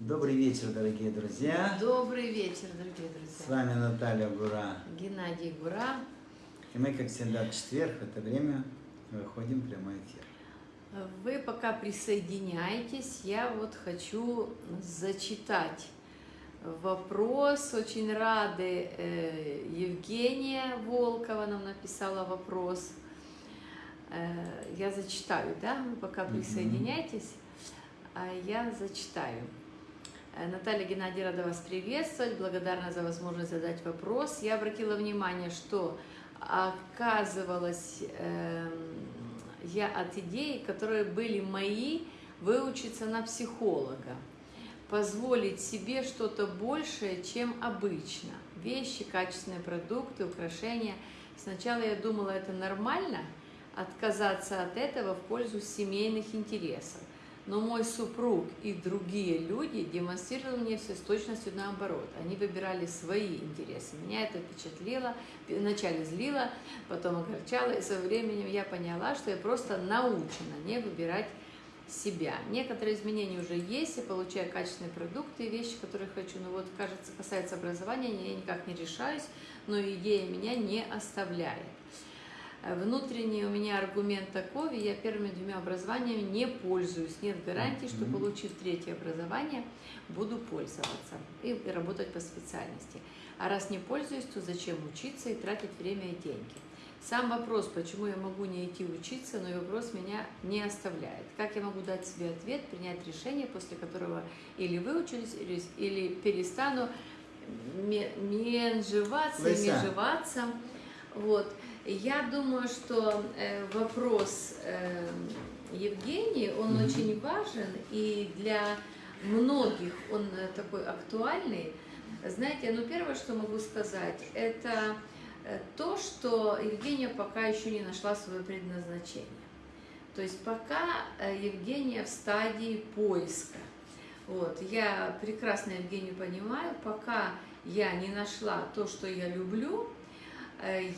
Добрый вечер, дорогие друзья. Добрый вечер, дорогие С друзья. вами Наталья Гура. Геннадий Гура. И мы, как всегда, в четверг в это время выходим в прямой эфир. Вы пока присоединяетесь, я вот хочу зачитать вопрос. Очень рады. э, Евгения Волкова нам написала вопрос. Э, Я зачитаю, да? Вы пока присоединяйтесь, а я зачитаю. Э, Наталья Геннадий, рада вас приветствовать. Благодарна за возможность задать вопрос. Я обратила внимание, что оказывалось, эм, я от идей, которые были мои, выучиться на психолога, позволить себе что-то большее, чем обычно. Вещи, качественные продукты, украшения. Сначала я думала, это нормально, отказаться от этого в пользу семейных интересов. Но мой супруг и другие люди демонстрировали мне все с точностью наоборот. Они выбирали свои интересы. Меня это впечатлило, вначале злило, потом огорчало, и со временем я поняла, что я просто научена не выбирать себя. Некоторые изменения уже есть, я получаю качественные продукты и вещи, которые хочу. Но вот, кажется, касается образования, я никак не решаюсь, но идея меня не оставляет. Внутренний у меня аргумент такой, я первыми двумя образованиями не пользуюсь. Нет гарантии, что получив третье образование, буду пользоваться и работать по специальности. А раз не пользуюсь, то зачем учиться и тратить время и деньги? Сам вопрос, почему я могу не идти учиться, но и вопрос меня не оставляет. Как я могу дать себе ответ, принять решение, после которого или выучусь, или, или перестану ме- менжеваться, и Леся. межеваться. Вот. Я думаю, что э, вопрос э, Евгении, он Мгм. очень важен, и для многих он э, такой актуальный. Знаете, ну первое, что могу сказать, это то, что Евгения пока еще не нашла свое предназначение. То есть пока Евгения в стадии поиска. Вот. Я прекрасно Евгению понимаю, пока я не нашла то, что я люблю,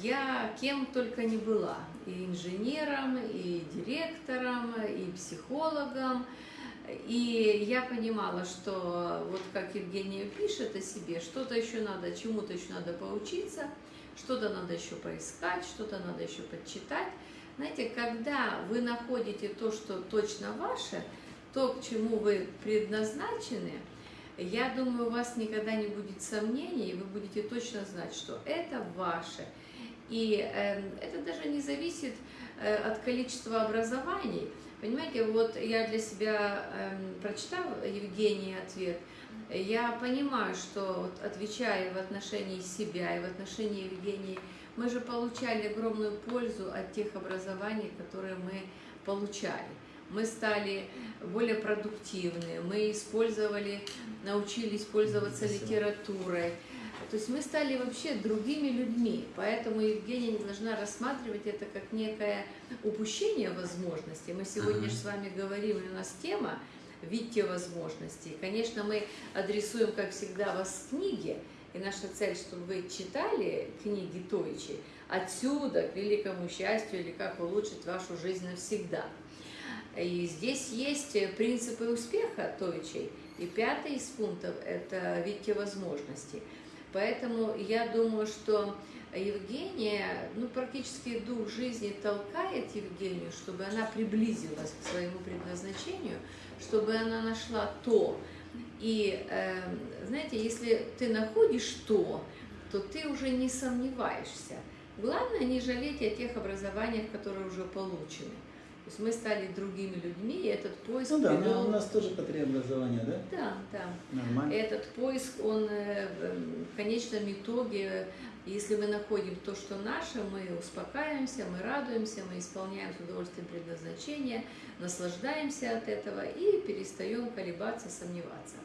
я кем только не была. И инженером, и директором, и психологом. И я понимала, что вот как Евгения пишет о себе, что-то еще надо, чему-то еще надо поучиться, что-то надо еще поискать, что-то надо еще подчитать. Знаете, когда вы находите то, что точно ваше, то, к чему вы предназначены, я думаю, у вас никогда не будет сомнений, и вы будете точно знать, что это ваше. И э, это даже не зависит э, от количества образований. Понимаете, вот я для себя эм, прочитала Евгении ответ, я понимаю, что вот отвечая в отношении себя и в отношении Евгении, мы же получали огромную пользу от тех образований, которые мы получали. Мы стали более продуктивны, мы использовали, научились пользоваться литературой. То есть мы стали вообще другими людьми, поэтому Евгения не должна рассматривать это как некое упущение возможностей. Мы сегодня же с вами говорим, у нас тема «Видите возможности». И, конечно, мы адресуем, как всегда, вас к книге, и наша цель, чтобы вы читали книги Тойчи отсюда к великому счастью или как улучшить вашу жизнь навсегда. И здесь есть принципы успеха Тойчей. И пятый из пунктов – это «Видите возможности». Поэтому я думаю, что Евгения, ну, практически дух жизни толкает Евгению, чтобы она приблизилась к своему предназначению, чтобы она нашла то. И, э, знаете, если ты находишь то, то ты уже не сомневаешься. Главное не жалеть о тех образованиях, которые уже получены. Есть мы стали другими людьми, и этот поиск Ну да, привел- у нас тоже образования, да? Да, да. Нормально. Этот поиск, он э, в конечном итоге, если мы находим то, что наше, мы успокаиваемся, мы радуемся, мы исполняем с удовольствием предназначение, наслаждаемся от этого и перестаем колебаться, сомневаться.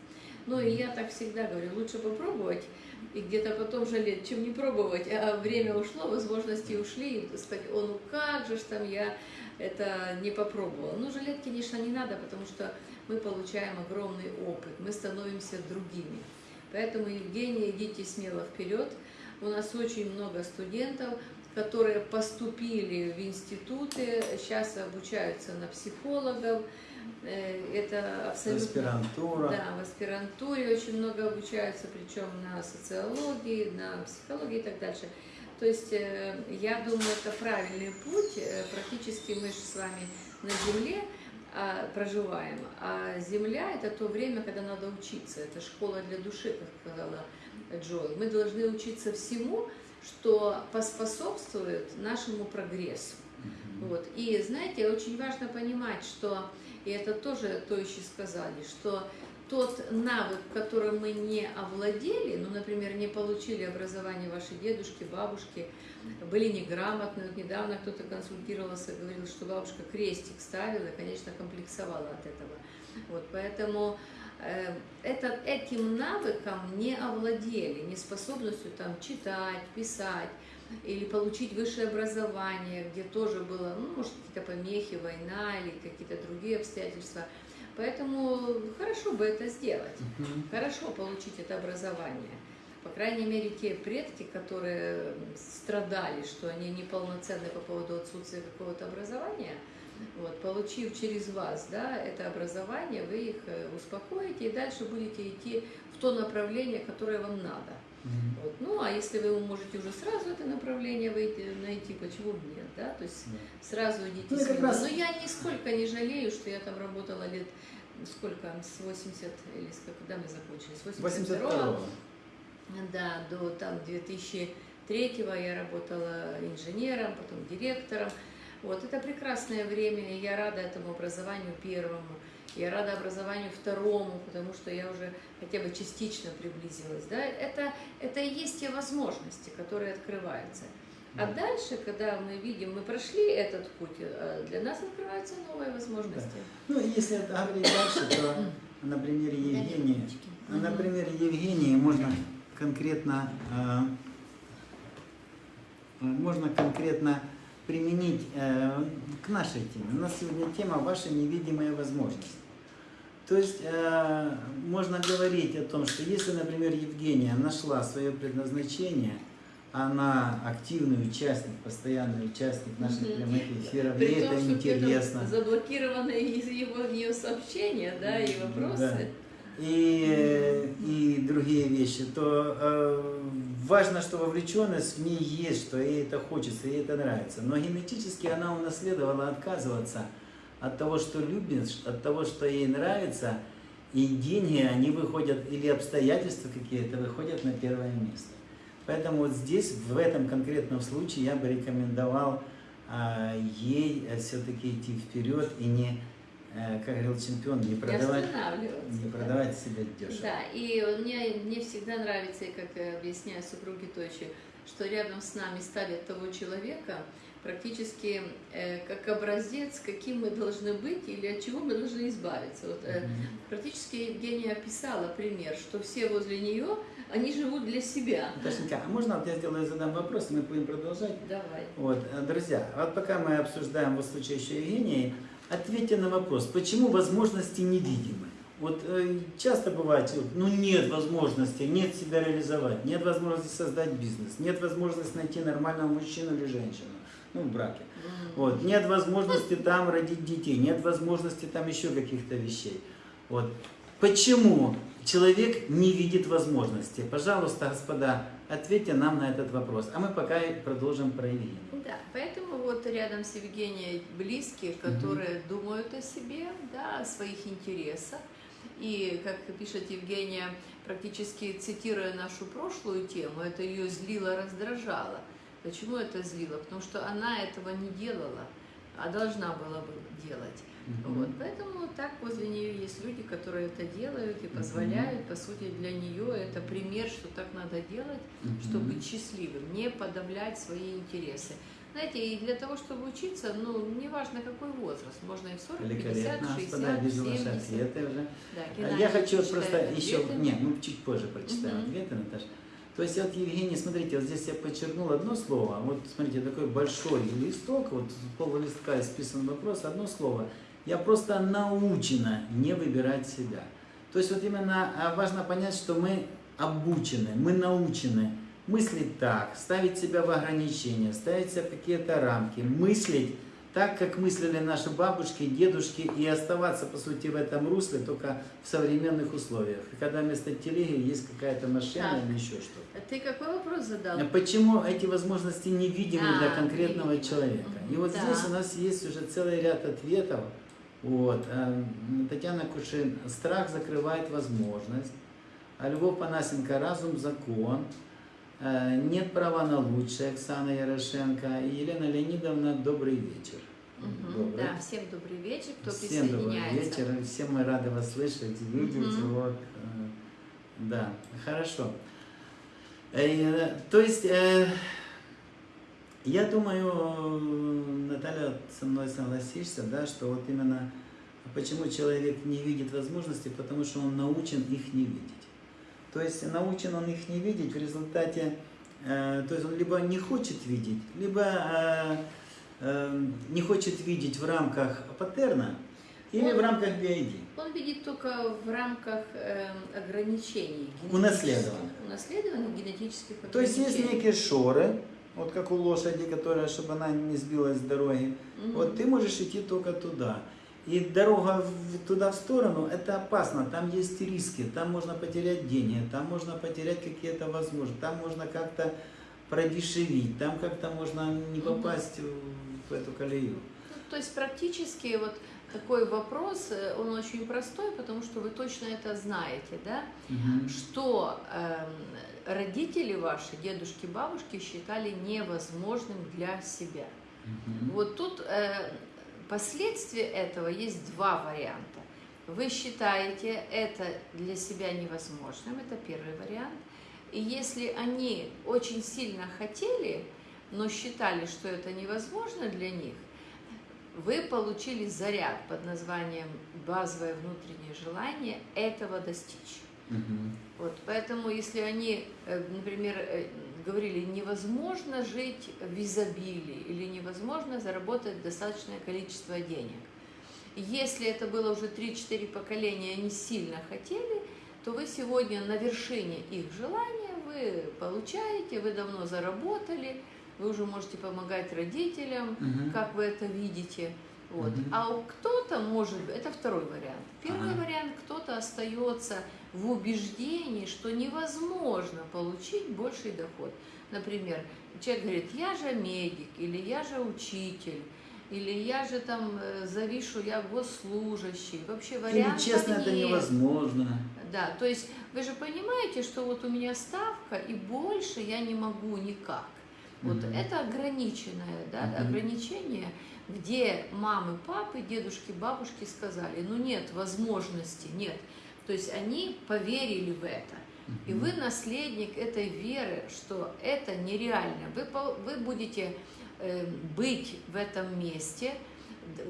Ну и я так всегда говорю, лучше попробовать и где-то потом жалеть, чем не пробовать, а время ушло, возможности ушли, и сказать, о, ну как же ж там я это не попробовала. Ну, жалеть, конечно, не надо, потому что мы получаем огромный опыт, мы становимся другими. Поэтому, Евгения, идите смело вперед. У нас очень много студентов, которые поступили в институты, сейчас обучаются на психологов, это абсолютно... Аспирантура. Да, в аспирантуре очень много обучаются, причем на социологии, на психологии и так дальше. То есть э, я думаю, это правильный путь. Э, Практически мы же с вами на Земле а, проживаем, а Земля это то время, когда надо учиться. Это школа для души, как сказала Джой. Мы должны учиться всему, что поспособствует нашему прогрессу. Вот. И знаете, очень важно понимать, что, и это тоже то еще сказали, что тот навык, которым мы не овладели, ну, например, не получили образование ваши дедушки, бабушки, были неграмотны. Вот недавно кто-то консультировался, говорил, что бабушка крестик ставила конечно, комплексовала от этого. Вот, поэтому э, это, этим навыком не овладели, не способностью там читать, писать или получить высшее образование, где тоже было, ну, может, какие-то помехи, война или какие-то другие обстоятельства. Поэтому хорошо бы это сделать, Мгм. хорошо получить это образование. По крайней мере, те предки, которые страдали, что они неполноценны по поводу отсутствия какого-то образования, вот, получив через вас да, это образование, вы их э, успокоите и дальше будете идти в то направление, которое вам надо. Мгм. Вот. Ну, а если вы можете уже сразу это направление выйти, найти, почему бы нет, да? То есть Да. сразу идите Ну, как смело. раз- Но я нисколько не жалею, что я там работала лет, сколько, с 80, или с когда мы закончили, с 82 82-го. да, до там 2003 я работала инженером, потом директором. Вот, это прекрасное время, и я рада этому образованию первому, я рада образованию второму, потому что я уже хотя бы частично приблизилась. Да? Это, это и есть те возможности, которые открываются. А Да. дальше, когда мы видим, мы прошли этот путь, э, для нас открываются новые возможности. Ну, если говорить дальше, то на примере Евгении, Мгм. на примере Евгении можно конкретно, э, можно конкретно применить э, к нашей теме. У нас сегодня тема «Ваши невидимые возможности». То есть э, можно говорить о том, что если, например, Евгения нашла свое предназначение, она активный участник, постоянный участник наших Мгм. прямых эфиров, При ей том, это что интересно. заблокированы его, ее сообщения, да, и вопросы. и, и другие вещи, то э, важно, что вовлеченность в ней есть, что ей это хочется, ей это нравится. Но генетически она унаследовала отказываться от того, что любит, от того, что ей нравится, и деньги, они выходят, или обстоятельства какие-то выходят на первое место. Поэтому вот здесь, в этом конкретном случае, я бы рекомендовал а, ей все-таки идти вперед и не, э, как говорил чемпион, не Не продавать не да. продавать себя дешево. Да, и мне, мне всегда нравится, и как э, объясняю супруге Тойчи, что рядом с нами ставят того человека, практически э, как образец, каким мы должны быть или от чего мы должны избавиться. Вот, э, практически Евгения описала пример, что все возле нее, они живут для себя. Наташенька, а можно вот я сделаю, задам вопрос, и мы будем продолжать? Давай. Вот, э, друзья, вот пока мы обсуждаем вот случай еще Евгении, ответьте на вопрос, почему возможности невидимы? Вот э, часто бывает, ну нет возможности, нет себя реализовать, нет возможности создать бизнес, нет возможности найти нормального мужчину или женщину, ну, в браке. Вот, нет возможности там родить детей, нет возможности там еще каких-то вещей. Вот. Почему человек не видит возможности? Пожалуйста, господа, ответьте нам на этот вопрос. А мы пока продолжим про Евгению. Да, поэтому вот рядом с Евгенией близкие, которые думают о себе, да, о своих интересах. И, как пишет Евгения, практически цитируя нашу прошлую тему, это ее злило, раздражало. Почему это злило? Потому что она этого не делала, а должна была бы делать. Мгм. Вот, поэтому так возле нее есть люди, которые это делают и позволяют. По сути, для нее это пример, что так надо делать, Мгм. чтобы быть счастливым, не подавлять свои интересы. Знаете, и для того, чтобы учиться, ну, неважно какой возраст, можно и в 40, 50, Великолепно, 60, господа, вижу ваши 70. ответы уже. Да, А Я хочу просто еще, ответы. не, мы чуть позже прочитаем Мгм. ответы, Наташа. То есть вот, Евгений, смотрите, вот здесь я подчеркнул одно слово, вот смотрите, такой большой листок, вот пол листка исписан вопрос, одно слово. Я просто научена не выбирать себя. То есть вот именно а, важно понять, что мы обучены, мы научены мыслить так, ставить себя в ограничения, ставить себя в какие-то рамки, мыслить так, как мыслили наши бабушки, дедушки, и оставаться, по сути, в этом русле только в современных условиях. Когда вместо телеги есть какая-то машина Так. или еще что-то. Ты какой вопрос задал? А Почему эти возможности невидимы для А, конкретного невидимы. человека? И вот да. здесь у нас есть уже целый ряд ответов. Вот. а, Татьяна Кушин, страх закрывает возможность. А Львов Панасенко, разум, закон. А, Нет права на лучшее, Оксана Ярошенко. И Елена Леонидовна, добрый вечер. Мгм, Добрый. Да, всем добрый вечер, кто Всем добрый присоединяется. вечер. Всем мы рады вас слышать, видеть. Мгм. Вот. э, Да, хорошо. Э, То есть, э, я думаю, э, Наталья, со мной согласишься, да, что вот именно почему человек не видит возможностей, потому что он научен их не видеть. То есть научен он их не видеть в результате, э, то есть он либо не хочет видеть, либо э, э, не хочет видеть в рамках паттерна или в Он- рамках BID. Он видит только в рамках ограничений. Унаследованных. Унаследованных генетических То есть есть ограничений. некие шоры, вот как у лошади, которая, чтобы она не сбилась с дороги. Мгм. Вот ты можешь идти только туда. И дорога в- туда в сторону, это опасно, там есть риски, там можно потерять деньги, там можно потерять какие-то возможности, там можно как-то продешевить, там как-то можно не попасть в, в эту колею. Ну, то есть практически вот такой вопрос, э, он очень простой, потому что вы точно это знаете, да? что эм, родители ваши, дедушки, бабушки считали невозможным для себя. Мгм. Вот тут э, последствия этого есть два варианта. Вы считаете это для себя невозможным, это первый вариант. И если они очень сильно хотели, но считали, что это невозможно для них, вы получили заряд под названием базовое внутреннее желание этого достичь. Мгм. Вот, поэтому, если они, э, например, э, говорили, невозможно жить в изобилии или невозможно заработать достаточное количество денег, если это было уже 3-4 поколения, они сильно хотели, то вы сегодня на вершине их желания, вы получаете, вы давно заработали, вы уже можете помогать родителям, Мгм. как вы это видите. Вот. Мгм. А кто-то может, это второй вариант. Первый Ага. вариант, кто-то остается в убеждении, что невозможно получить больший доход. Например, человек говорит, я же медик, или я же учитель, или я же там э, завишу, я госслужащий. Вообще Или вариантов честно, это нет. невозможно. Да, то есть вы же понимаете, что вот у меня ставка, и больше я не могу никак. Вот Мгм. это ограниченное, да, Мгм. ограничение, где мамы, папы, дедушки, бабушки сказали, ну нет возможности, нет. То есть они поверили в это. И вы наследник этой веры, что это нереально. Вы, вы будете э, быть в этом месте,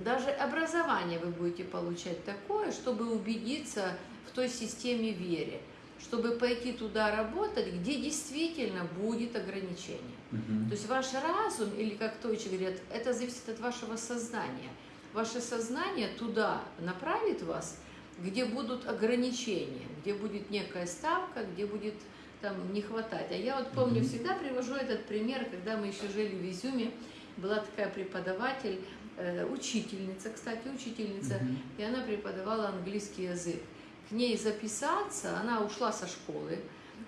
даже образование вы будете получать такое, чтобы убедиться в той системе веры, чтобы пойти туда работать, где действительно будет ограничение. Мгм. То есть ваш разум, или как товичи говорят, это зависит от вашего сознания. Ваше сознание туда направит вас, где будут ограничения, где будет некая ставка, где будет там не хватать. А я вот помню, всегда привожу этот пример, когда мы еще жили в Изюме, была такая преподаватель, э, учительница, кстати, учительница, Мгм. и она преподавала английский язык. К ней записаться, она ушла со школы,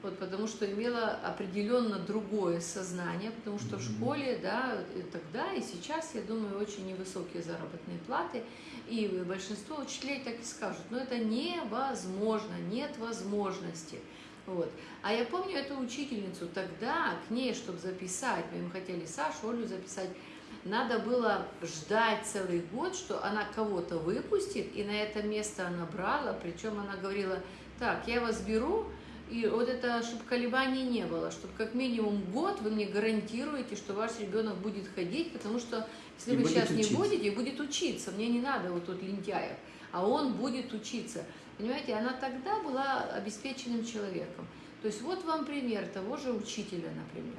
вот, потому что имела определенно другое сознание, потому что в школе, да, и тогда и сейчас, я думаю, очень невысокие заработные платы, и большинство учителей так и скажут, но это невозможно, нет возможности. Вот. А я помню эту учительницу тогда, к ней, чтобы записать, мы хотели Сашу, Олю записать, надо было ждать целый год, что она кого-то выпустит, и на это место она брала, причем она говорила, так, я вас беру, и вот это, чтобы колебаний не было, чтобы как минимум год вы мне гарантируете, что ваш ребенок будет ходить, потому что если И вы сейчас не учиться. будете, будет учиться, мне не надо вот тут лентяев, а он будет учиться. Понимаете, она тогда была обеспеченным человеком. То есть вот вам пример того же учителя, например.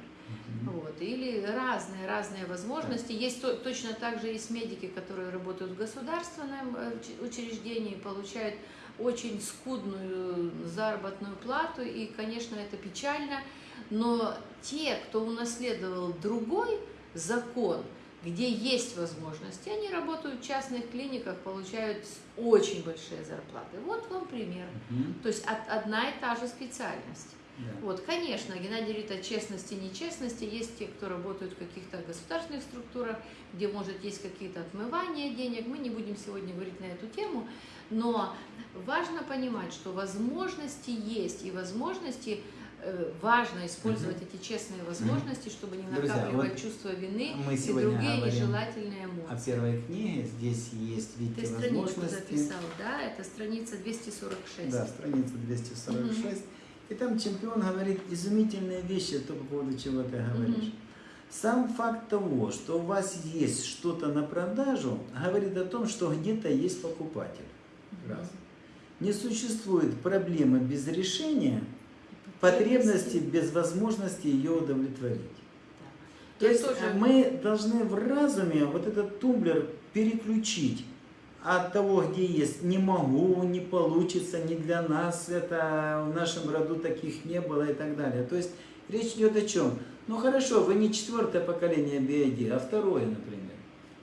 Вот. Или разные, разные возможности. Есть то- точно так же есть медики, которые работают в государственном э, уч- учреждении, получают очень скудную заработную плату, и, конечно, это печально, но те, кто унаследовал другой закон, где есть возможности, они работают в частных клиниках, получают очень большие зарплаты. Вот вам пример. Мгм. То есть от- одна и та же специальность. Да. Вот, конечно, Геннадий говорит о честности и нечестности. Есть те, кто работают в каких-то государственных структурах, где, может, есть какие-то отмывания денег. Мы не будем сегодня говорить на эту тему, но важно понимать, что возможности есть, и возможности э, важно использовать эти честные возможности, чтобы не Друзья, накапливать вот чувство вины мы и другие нежелательные эмоции. первой книге здесь есть, Ты видите, страничку возможности. записал, да? Это страница 246. Да, страница 246. И там чемпион говорит изумительные вещи, то по поводу чего ты говоришь. Мгм. Сам факт того, что у вас есть что-то на продажу, говорит о том, что где-то есть покупатель. Мгм. Раз. Не существует проблемы без решения, потребности без возможности ее удовлетворить. То Я есть тоже- э, мы должны в разуме вот этот тумблер переключить от того, где есть не могу, не получится, не для нас, это в нашем роду таких не было и так далее. То есть речь идет о чем? Ну хорошо, вы не четвертое поколение BID, а второе, например.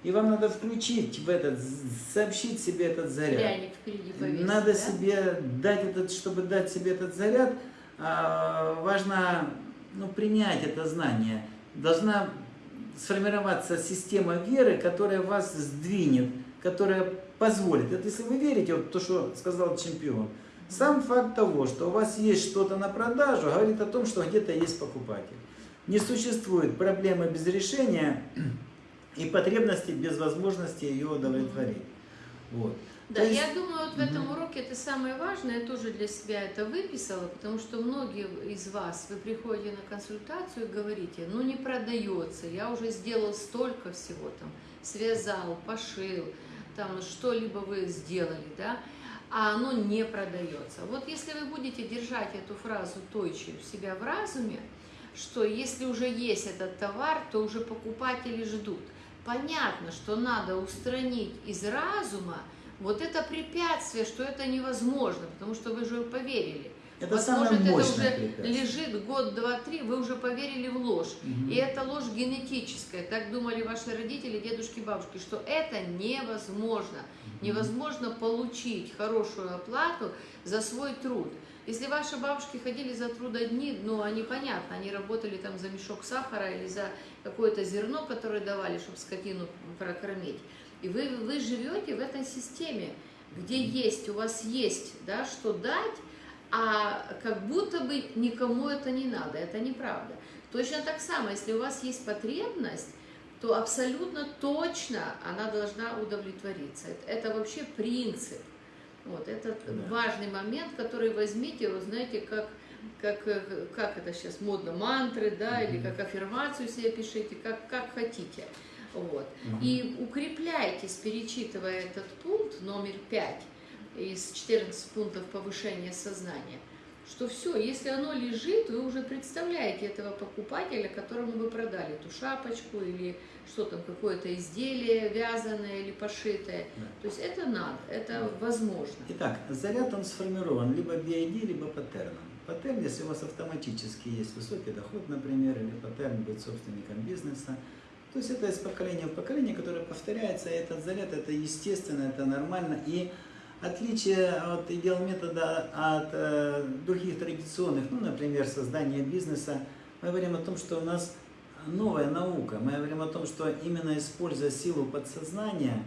И вам надо включить в этот, сообщить себе этот заряд. Повесить, Надо да? себе дать этот, чтобы дать себе этот заряд, а, важно ну, принять это знание. Должна сформироваться система веры, которая вас сдвинет, которая позволит. Это если вы верите, вот то, что сказал чемпион. Сам факт того, что у вас есть что-то на продажу, говорит о том, что где-то есть покупатель. Не существует проблемы без решения и потребности без возможности ее удовлетворить. Вот. Да, есть- я думаю, вот в этом уроке это самое важное, я тоже для себя это выписала, потому что многие из вас, вы приходите на консультацию и говорите, ну не продается, я уже сделал столько всего там, связал, пошил, там что-либо вы сделали, да, а оно не продается. Вот если вы будете держать эту фразу тойчи у себя в разуме, что если уже есть этот товар, то уже покупатели ждут. Понятно, что надо устранить из разума вот это препятствие, что это невозможно, потому что вы же поверили. Это Вот, самое может, это мощное уже препятствие. лежит год, два, три, вы уже поверили в ложь. Мгм. И это ложь генетическая. Так думали ваши родители, дедушки, бабушки, что это невозможно. Невозможно получить хорошую оплату за свой труд. Если ваши бабушки ходили за трудодни, ну, они понятно, они работали там за мешок сахара или за какое-то зерно, которое давали, чтобы скотину прокормить. И вы, вы живете в этой системе, где есть, у вас есть, да, что дать, а как будто бы никому это не надо, это неправда. Точно так само, если у вас есть потребность, то абсолютно точно она должна удовлетвориться. Это, это вообще принцип. Вот, это Да. важный момент, который возьмите, вы знаете, как, как, э, как это сейчас модно, мантры, да, или Мгм. как аффирмацию себе пишите, как, как хотите. Вот. Мгм. И укрепляйтесь, перечитывая этот пункт номер 5 из 14 пунктов повышения сознания, что все, если оно лежит, вы уже представляете этого покупателя, которому вы продали эту шапочку или что там, какое-то изделие вязаное или пошитое. Да. То есть это надо, это возможно. Итак, заряд он сформирован либо BID, либо паттерном. Паттерн, если у вас автоматически есть высокий доход, например, или паттерн быть собственником бизнеса, то есть это из поколения в поколение, которое повторяется, и этот заряд, это естественно, это нормально. И отличие от идеал метода от э, других традиционных, ну, например, создания бизнеса, мы говорим о том, что у нас новая наука. Мы говорим о том, что именно используя силу подсознания,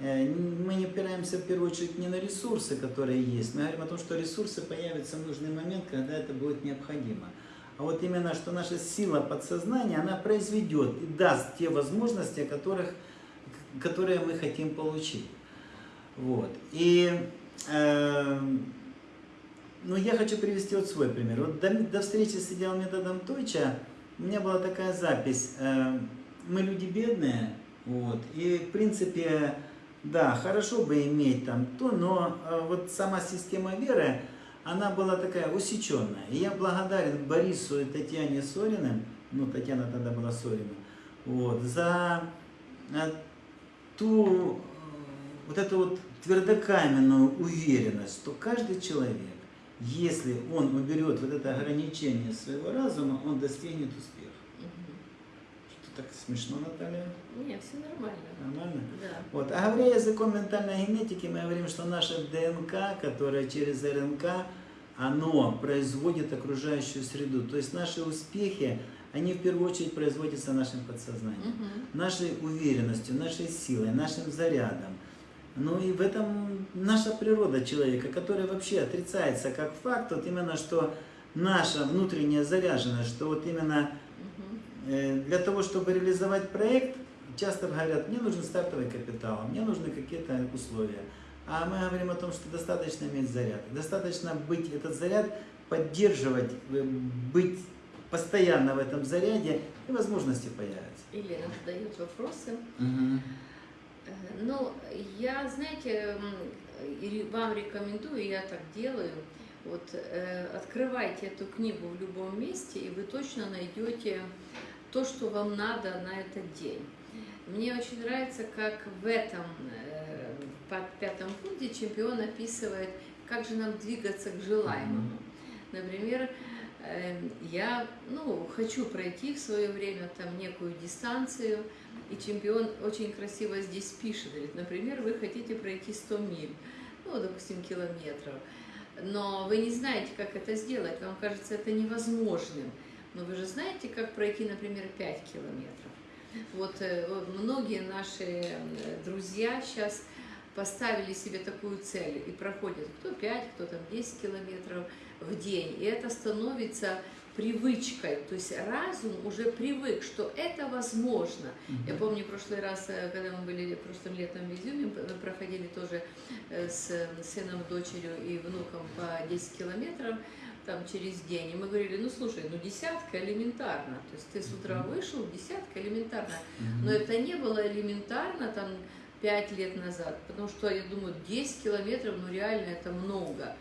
э, мы не опираемся в первую очередь не на ресурсы, которые есть. Мы говорим о том, что ресурсы появятся в нужный момент, когда это будет необходимо. А вот именно, что наша сила подсознания, она произведет и даст те возможности, которых, которые мы хотим получить. Вот. И э, ну, я хочу привести вот свой пример. Вот до, до встречи с идеал методом Тойча у меня была такая запись. Э, мы люди бедные, вот, и в принципе, да, хорошо бы иметь там то, но э, вот сама система веры, она была такая усеченная. И я благодарен Борису и Татьяне Сориным, ну, Татьяна тогда была Сорина, вот, за э, ту, вот эту вот твердокаменную уверенность, что каждый человек, если он уберет вот это ограничение своего разума, он достигнет успеха. Мгм. так смешно, Наталья? Не, все нормально. Нормально? Да. Вот. А говоря языком ментальной генетики, мы говорим, что наша ДНК, которая через РНК, оно производит окружающую среду. То есть наши успехи, они в первую очередь производятся нашим подсознанием. Мгм. нашей уверенностью, нашей силой, нашим зарядом. Ну и в этом наша природа человека, которая вообще отрицается как факт, вот именно что наша внутренняя заряженность, что вот именно э, для того, чтобы реализовать проект, часто говорят, мне нужен стартовый капитал, мне нужны какие-то условия. А мы говорим о том, что достаточно иметь заряд. Достаточно быть этот заряд, поддерживать, э, быть постоянно в этом заряде, и возможности появятся. Елена задает вопросы. Мгм. Ну, я, знаете, вам рекомендую, я так делаю, вот э, открывайте эту книгу в любом месте, и вы точно найдете то, что вам надо на этот день. Мне очень нравится, как в этом э, по пятом пункте чемпион описывает, как же нам двигаться к желаемому. Например, э, я ну, хочу пройти в свое время там некую дистанцию, и чемпион очень красиво здесь пишет, говорит, например, вы хотите пройти 100 миль, ну, допустим, километров, но вы не знаете, как это сделать, вам кажется это невозможным, но вы же знаете, как пройти, например, 5 километров. Вот э, вот многие наши э, друзья сейчас поставили себе такую цель и проходят кто 5, кто там 10 километров в день, и это становится привычкой, то есть разум уже привык, что это возможно. Я помню, в прошлый раз, э, когда мы были прошлым летом в Изюме, мы проходили тоже э, с сыном, дочерью и внуком по 10 километров там через день, и мы говорили, ну слушай, ну десятка элементарно, то есть ты с утра вышел, десятка элементарно, Мгм. но это не было элементарно там 5 лет назад, потому что, я думаю, 10 километров, ну реально это много.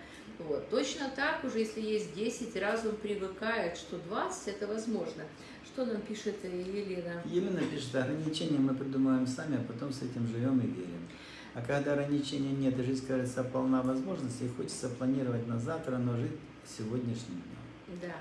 Вот. Точно так уже, если есть 10, разум привыкает, что 20 это возможно. Что нам пишет Елена? Елена пишет, ограничения мы придумываем сами, а потом с этим живем и верим. А когда ограничений нет, жизнь, кажется, полна возможностей, хочется планировать на завтра, но жить сегодняшним днем. Да.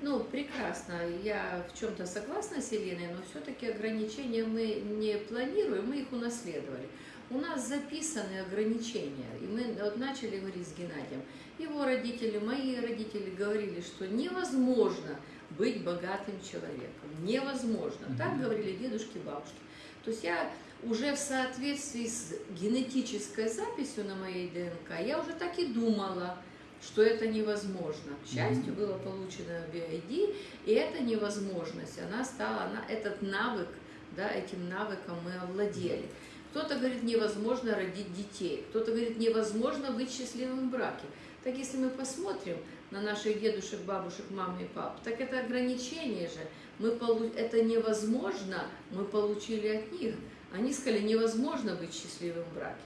Ну, прекрасно. Я в чем-то согласна с Еленой, но все-таки ограничения мы не планируем, мы их унаследовали. У нас записаны ограничения, и мы вот начали говорить с Геннадием. Его родители, мои родители говорили, что невозможно быть богатым человеком. Невозможно. Так говорили дедушки, бабушки. То есть я уже в соответствии с генетической записью на моей ДНК, я уже так и думала, что это невозможно. К счастью, было получено BID, и эта невозможность, она стала, она, этот навык, да, этим навыком мы овладели. Кто-то говорит, невозможно родить детей, кто-то говорит, невозможно быть счастливым в браке. Так если мы посмотрим на наших дедушек, бабушек, мам и пап, так это ограничение же. Мы полу... Это невозможно, мы получили от них. Они сказали, невозможно быть счастливым в браке.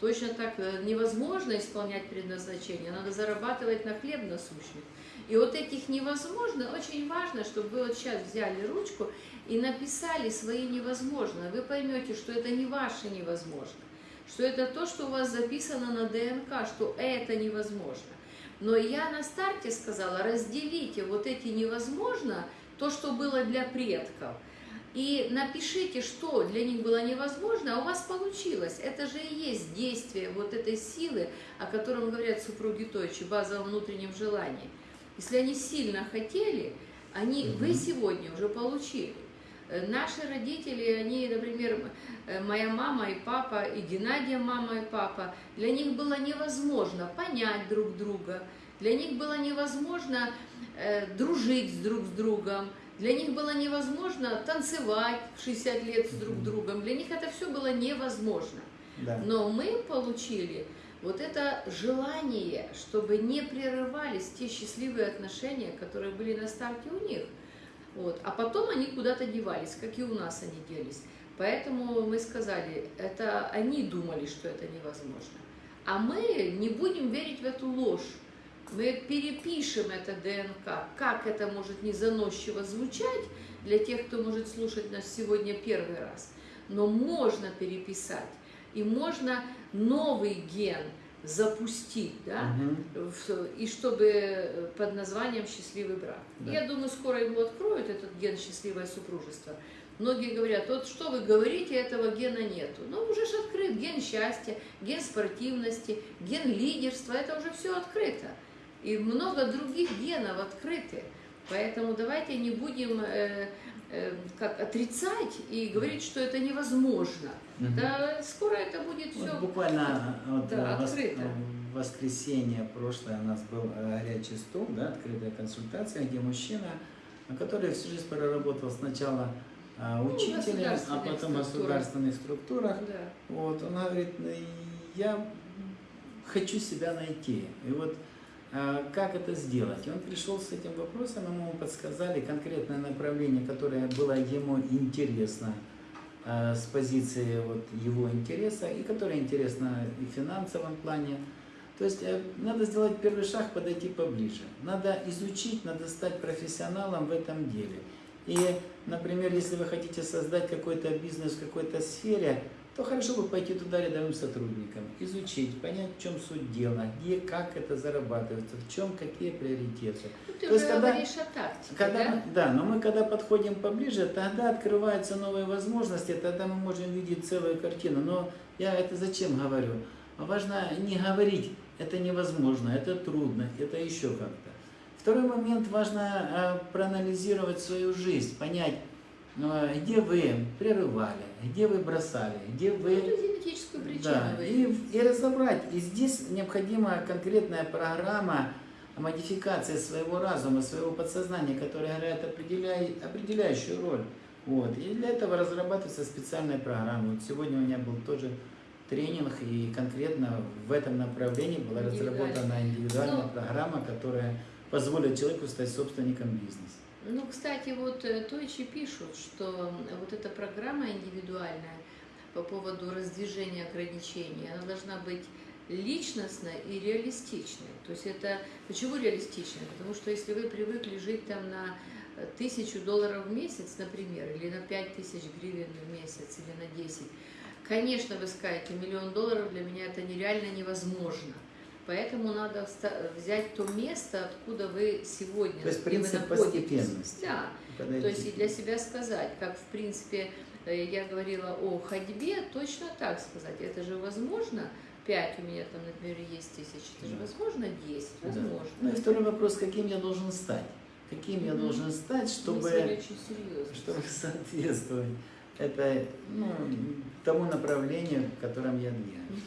Точно так э, невозможно исполнять предназначение, надо зарабатывать на хлеб насущный. И вот этих невозможно, очень важно, чтобы вы вот сейчас взяли ручку и написали свои невозможно. Вы поймете, что это не ваше невозможно, что это то, что у вас записано на ДНК, что это невозможно. Но я на старте сказала, разделите вот эти невозможно, то, что было для предков, и напишите, что для них было невозможно, а у вас получилось. Это же и есть действие вот этой силы, о котором говорят супруги Тойчи, база в внутреннем желании. Если они сильно хотели, они, вы Мгм. сегодня уже получили. Э, Наши родители, они, например, э, моя мама и папа, и Геннадия мама и папа, для них было невозможно понять друг друга, для них было невозможно э, дружить друг с другом, для них было невозможно танцевать в 60 лет с друг другом, для них это все было невозможно. Да. Но мы получили вот это желание, чтобы не прерывались те счастливые отношения, которые были на старте у них. Вот. А потом они куда-то девались, как и у нас они делись. Поэтому мы сказали, это они думали, что это невозможно. А мы не будем верить в эту ложь. Мы перепишем это ДНК, как это может не заносчиво звучать для тех, кто может слушать нас сегодня первый раз. Но можно переписать. И можно новый ген запустить, да, в- и чтобы под названием «Счастливый брак». Да. Я думаю, скоро его откроют, этот ген «Счастливое супружество». Многие говорят, вот что вы говорите, этого гена нету. Но уже ж открыт ген счастья, ген спортивности, ген лидерства, это уже все открыто. И много других генов открыты. Поэтому давайте не будем э, э, как отрицать и говорить, что это невозможно. Мгм. Да, скоро это будет Вот все. буквально вот, Да, э, вос- открыто. в воскресенье прошлое у нас был э, горячий стол, да, открытая консультация, где мужчина, который всю жизнь проработал сначала а, Ну, а потом в государственных структурах. Да. Вот, он говорит, «Ну, я хочу себя найти. И вот как это сделать? И он пришел с этим вопросом, ему подсказали конкретное направление, которое было ему интересно а, с позиции вот его интереса, и которое интересно и в финансовом плане. То есть э, надо сделать первый шаг, подойти поближе. Надо изучить, надо стать профессионалом в этом деле. И, например, если вы хотите создать какой-то бизнес в какой-то сфере, то хорошо бы пойти туда рядовым сотрудникам, изучить, понять, в чем суть дела, где, как это зарабатывается, в чем какие приоритеты. Ну, ты То есть когда- говоришь о тактике, Когда да? мы- да, но мы когда подходим поближе, тогда открываются новые возможности, тогда мы можем видеть целую картину. Но я это зачем говорю? Важно не говорить, это невозможно, это трудно, это еще как-то. Второй момент, важно э, проанализировать свою жизнь, понять, э, где вы прерывали, где вы бросали, где вы это генетическую причину. да, вы- и, и разобрать. И здесь необходима конкретная программа модификации своего разума, своего подсознания, которая играет определяй- определяющую роль. Вот. И для этого разрабатывается специальная программа. Вот сегодня у меня был тоже тренинг, и конкретно в этом направлении была разработана индивидуальная Ну. программа, которая позволит человеку стать собственником бизнеса. Ну, кстати, вот э, Тойчи пишут, что вот эта программа индивидуальная по поводу раздвижения ограничений, она должна быть личностной и реалистичной. То есть это почему реалистичной? Потому что если вы привыкли жить там на э, тысячу долларов в месяц, например, или на пять тысяч гривен в месяц, или на 10, конечно, вы скажете, миллион долларов для меня это нереально невозможно. Поэтому надо взять то место, откуда вы сегодня То есть принцип постепенности. Да, то есть и для себя сказать, как в принципе э, я говорила о ходьбе, точно так сказать, это же возможно, 5 у меня там, например, есть тысяч, это же возможно 10, Да. возможно. Ну и второй вопрос, каким я должен стать? Каким я должен стать, чтобы... чтобы соответствовать это, ну, тому направлению, в котором я двигаюсь.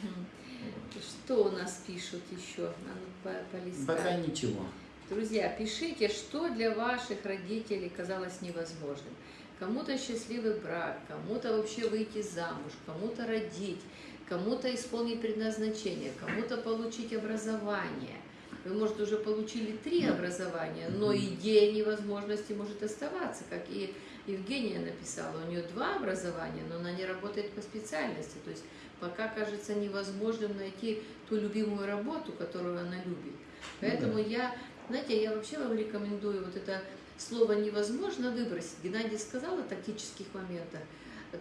Что у нас пишут еще? А ну. Пока ничего. Друзья, пишите, что для ваших родителей казалось невозможным. Кому-то счастливый брак, кому-то вообще выйти замуж, кому-то родить, кому-то исполнить предназначение, кому-то получить образование. Вы, может, уже получили три образования, но идея невозможности может оставаться, как и Евгения написала. У нее два образования, но она не работает по специальности. То есть пока кажется невозможным найти ту любимую работу, которую она любит. Ну Поэтому да. я, знаете, я вообще вам рекомендую вот это слово невозможно выбросить. Геннадий сказал о тактических моментах.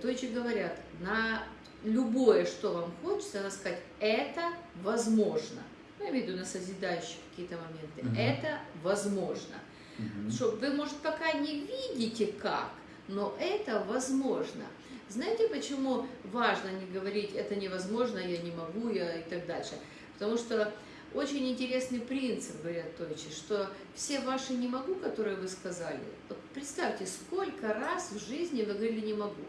Тойчи говорят, на любое, что вам хочется, надо сказать, это возможно. Ну, я имею в виду на созидающие какие-то моменты. Мгм. Это возможно. Мгм. Что вы, может, пока не видите как, но это возможно. Знаете, почему важно не говорить «это невозможно», «я не могу», я и так дальше? Потому что очень интересный принцип, говорят Тойчи, что все ваши «не могу», которые вы сказали, вот представьте, сколько раз в жизни вы говорили «не могу».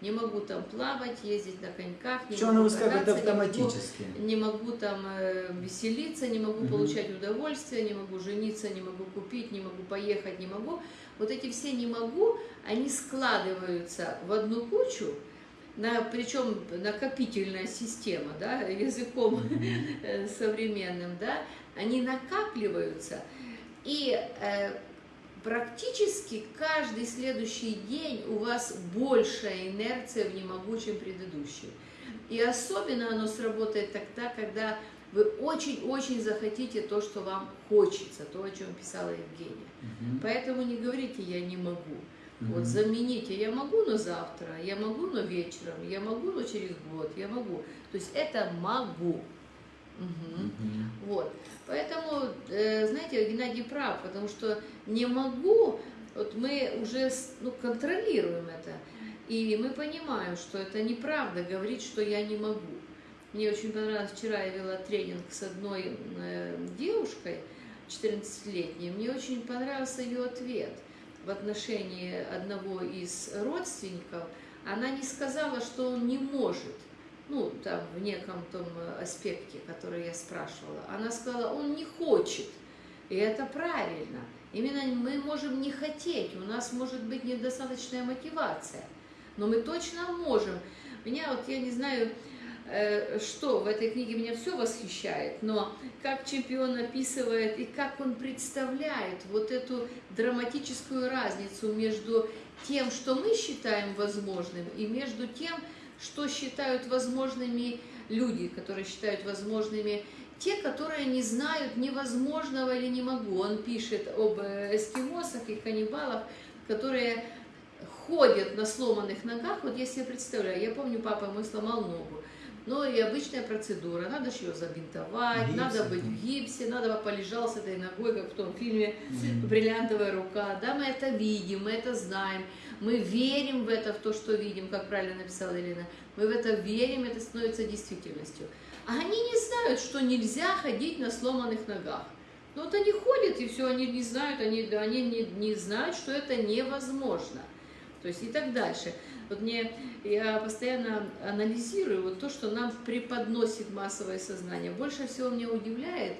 Не могу там плавать, ездить на коньках, не Что могу выскакивает кататься, не могу автоматически? не могу там э, веселиться, не могу Мгм. получать удовольствие, не могу жениться, не могу купить, не могу поехать, не могу. Вот эти все не могу, они складываются в одну кучу, на, причем накопительная система, да, языком э, современным, да, они накапливаются, и э, практически каждый следующий день у вас большая инерция в «не могу», чем предыдущий. И особенно оно сработает тогда, когда вы очень-очень захотите то, что вам хочется, то, о чем писала Евгения. Мгм. Поэтому не говорите «я не могу». Мгм. Вот замените «я могу, но завтра», «я могу, но вечером», «я могу, но через год», «я могу». То есть это «могу». Мгм. Вот. Поэтому, э, знаете, Геннадий прав, потому что не могу, вот мы уже ну, контролируем это. И мы понимаем, что это неправда говорить, что я не могу. Мне очень понравилось, вчера я вела тренинг с одной э, девушкой, 14-летней, мне очень понравился ее ответ в отношении одного из родственников. Она не сказала, что он не может, ну, там, в неком том аспекте, который я спрашивала. Она сказала, он не хочет. И это правильно. Именно мы можем не хотеть, у нас может быть недостаточная мотивация. Но мы точно можем. Меня вот, я не знаю, э, что в этой книге меня все восхищает, но как чемпион описывает и как он представляет вот эту драматическую разницу между тем, что мы считаем возможным, и между тем, что считают возможными люди, которые считают возможными те, которые не знают невозможного или не могу. Он пишет об эскимосах и каннибалах, которые ходят на сломанных ногах. Вот я себе представляю, я помню, папа мой сломал ногу. Ну и обычная процедура, надо же ее забинтовать, Гипс надо быть в гипсе, надо полежал с этой ногой, как в том фильме. «Бриллиантовая рука». Да, мы это видим, мы это знаем, мы верим в это, в то, что видим, как правильно написала Елена. Мы в это верим, это становится действительностью. А они не знают, что нельзя ходить на сломанных ногах. Ну вот они ходят, и все, они не знают, они, они не, не знают, что это невозможно. То есть и так дальше. Вот мне, я постоянно анализирую вот то, что нам преподносит массовое сознание. Больше всего меня удивляет,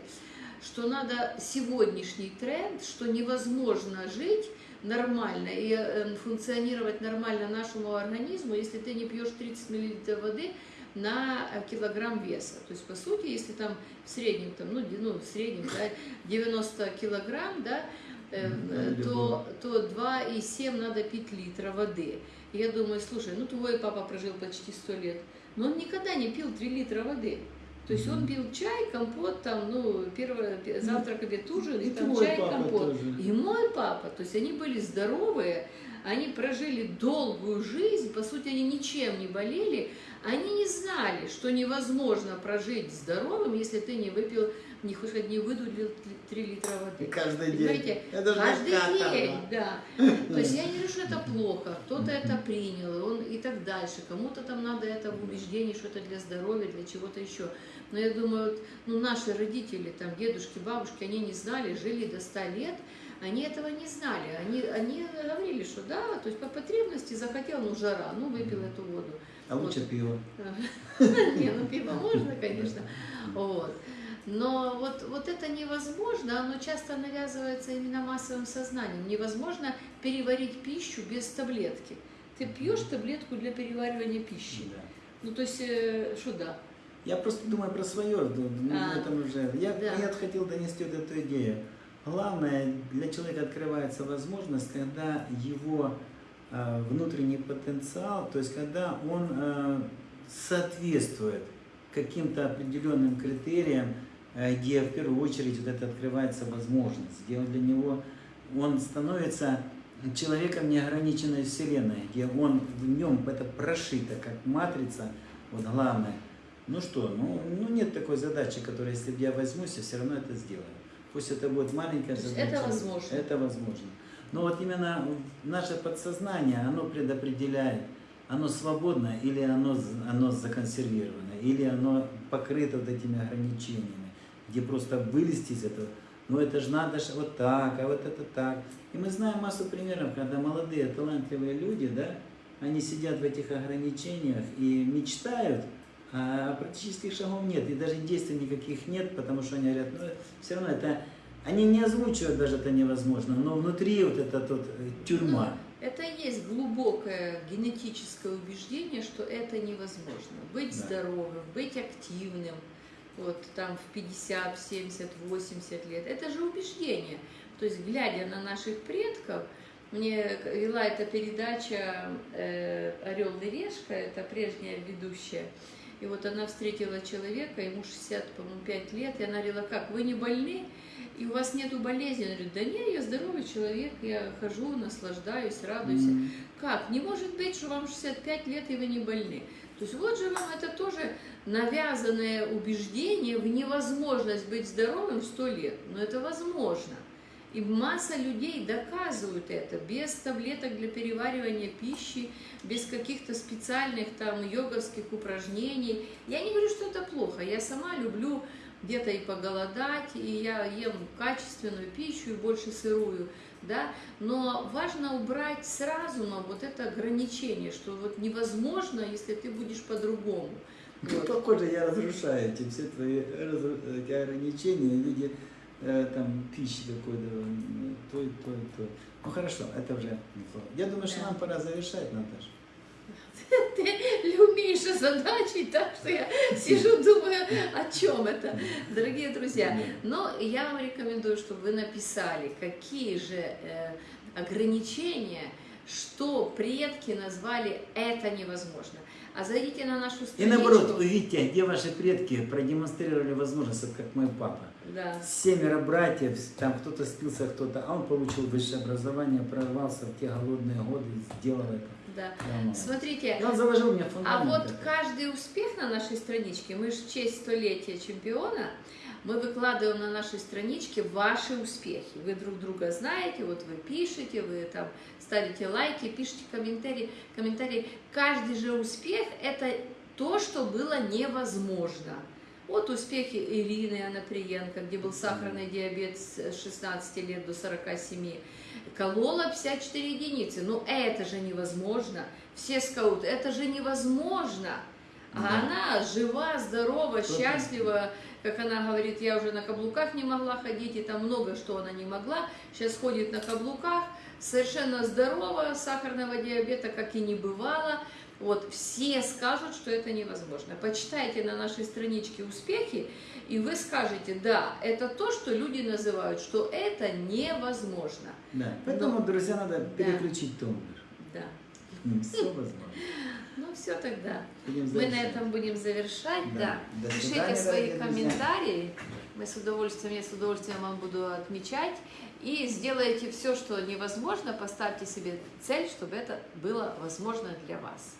что надо сегодняшний тренд, что невозможно жить нормально и э, функционировать нормально нашему организму, если ты не пьешь 30 мл воды на э, килограмм веса. То есть, по сути, если там в среднем, там, ну, ну, в среднем, да, 90 килограмм, да, э, Мгм, э, да, то, то 2,7 надо пить литра воды. И я думаю, слушай, ну твой папа прожил почти 100 лет, но он никогда не пил 3 литра воды. То есть он пил чай, компот, там, ну, первое, пе- завтрак, обед, ужин, и, И там чай, компот. тоже. И мой папа, то есть они были здоровые, они прожили долгую жизнь, по сути, они ничем не болели, они не знали, что невозможно прожить здоровым, если ты не выпил, не хоть не выдулил 3 литра И воды. каждый Понимаете, день. Это же Каждый день, да. То есть я не говорю, что это плохо, кто-то это принял, и он и так дальше. Кому-то там надо это в убеждении, что это для здоровья, для чего-то еще. Но я думаю, вот, ну, наши родители, там, дедушки, бабушки, они не знали, жили до 100 лет, они этого не знали. Они, они говорили, что да, то есть по потребности захотел, ну, жара, ну, выпил эту воду. А лучше пиво. Не, ну пиво можно, конечно. Вот. Но вот, вот это невозможно, оно часто навязывается именно массовым сознанием. Невозможно переварить пищу без таблетки. Ты пьешь таблетку для переваривания пищи. Да. Ну, то есть, э, что да? Я просто думаю про свое, ну, А, этом уже. Я, да. я хотел донести вот эту идею. Главное, для человека открывается возможность, когда его э, внутренний потенциал, то есть когда он э, соответствует каким-то определенным критериям, где в первую очередь вот это открывается возможность, где он для него он становится человеком неограниченной вселенной, где он в нем это прошито как матрица, вот главное. Ну что, ну, ну нет такой задачи, которая, если я возьмусь, я все равно это сделаю. Пусть это будет маленькая задача. это возможно. Это возможно. Но вот именно наше подсознание, оно предопределяет, оно свободно или оно, оно законсервировано, или оно покрыто вот этими ограничениями, где просто вылезти из этого, ну это же надо ж вот так, а вот это так. И мы знаем массу примеров, когда молодые, талантливые люди, да, они сидят в этих ограничениях и мечтают, а практических шагов нет, и даже действий никаких нет, потому что они говорят, ну все равно это, они не озвучивают даже это невозможно, но внутри вот эта тут э, тюрьма. Это и есть глубокое генетическое убеждение, что это невозможно. Быть Да. здоровым, быть активным, вот там в 50, в 70, 80 лет. Это же убеждение. То есть, глядя на наших предков, мне вела эта передача э, «Орел и решка», это прежняя ведущая, и вот она встретила человека, ему 60, по-моему, 5 лет, и она говорила, как, вы не больны? И у вас нету болезни? Он говорит, да нет, я здоровый человек, я хожу, наслаждаюсь, радуюсь. М. Как? Не может быть, что вам 65 лет и вы не больны. То есть вот же вам это тоже навязанное убеждение в невозможность быть здоровым 100 лет. Но это возможно. И масса людей доказывают это без таблеток для переваривания пищи, без каких-то специальных там йоговских упражнений. Я не говорю, что это плохо. Я сама люблю где-то и поголодать, и я ем качественную пищу и больше сырую, да, но важно убрать сразу нам вот это ограничение, что вот невозможно, если ты будешь по-другому. Ну, Вот. похоже, я разрушаю эти все твои ограничения в виде э, там, пищи какой-то, то, и то, то. Ну хорошо, это уже неплохо. Я думаю, что Да. нам пора завершать, Наташа. Ты умеешь озадачить, так что я сижу, думаю, о чем это. Дорогие друзья, но я вам рекомендую, чтобы вы написали, какие же э, ограничения, что предки назвали это невозможно. А зайдите на нашу И страничку. наоборот, увидите, где ваши предки продемонстрировали возможность, вот как мой папа. Да. Семеро братьев, там кто-то спился, кто-то, а он получил высшее образование, прорвался в те голодные годы и сделал это. Да. Нормально. Смотрите, И он заложил мне а вот каждый успех на нашей страничке, мы же в честь столетия чемпиона, мы выкладываем на нашей страничке ваши успехи. Вы друг друга знаете, вот вы пишете, вы там ставите лайки, пишите комментарии. комментарии. Каждый же успех – это то, что было невозможно. Вот успехи Ирины Анаприенко, где был сахарный диабет с 16 лет до 47. Колола 54 единицы. Ну это же невозможно. Все скауты, это же невозможно. А Да. она жива, здорова, счастлива. Как она говорит, я уже на каблуках не могла ходить, и там много что она не могла. Сейчас ходит на каблуках, совершенно здорова, сахарного диабета как и не бывало. Вот все скажут, что это невозможно. Почитайте на нашей страничке успехи, и вы скажете, да, это то, что люди называют, что это невозможно. Да. Поэтому, Но- друзья, надо Да. переключить тумблер. Да. Все возможно. Ну все тогда. Мы на этом будем завершать. Да. Да. Пишите свои комментарии. Мы с удовольствием, я с удовольствием вам буду отмечать. И сделайте все, что невозможно. Поставьте себе цель, чтобы это было возможно для вас.